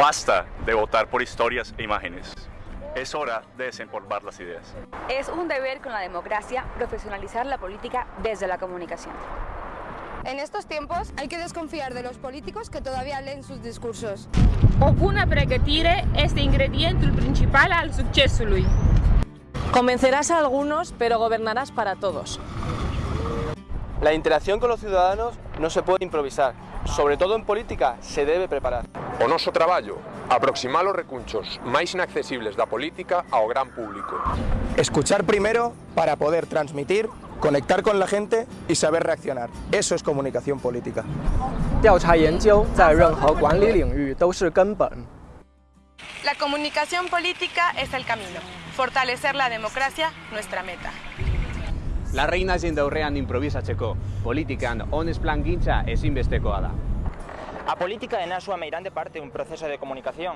Basta de votar por historias e imágenes. Es hora de desempolvar las ideas. Es un deber con la democracia profesionalizar la política desde la comunicación. En estos tiempos hay que desconfiar de los políticos que todavía leen sus discursos. Ocuna este ingredientul principal al succesului. Convencerás a algunos, pero gobernarás para todos. La interacción con los ciudadanos no se puede improvisar. Sobre todo en política, se debe preparar. O noso traballo, aproximar os recunchos máis inaccesibles da política ao gran público. Escuchar primero para poder transmitir conectar con la gente y saber reaccionar. Eso es comunicación política. La comunicación política es el camino. Fortalecer la democracia, nuestra meta. La reina zindaurrean improvisa txeko, politikan honez plan gintza ezinbestekoa da. A política é na súa meirande parte un proceso de comunicación.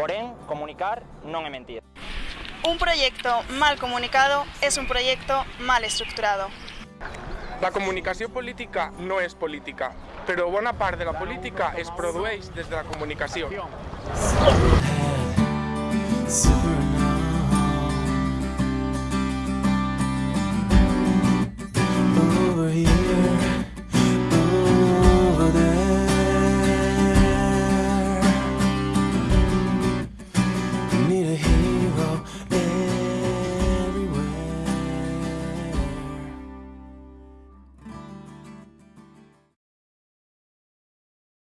Porén, comunicar non é mentir. Un proyecto mal comunicado es un proyecto mal estructurado. La comunicación política no es política, pero bona part de la política es produeix desde la comunicación. need a hero.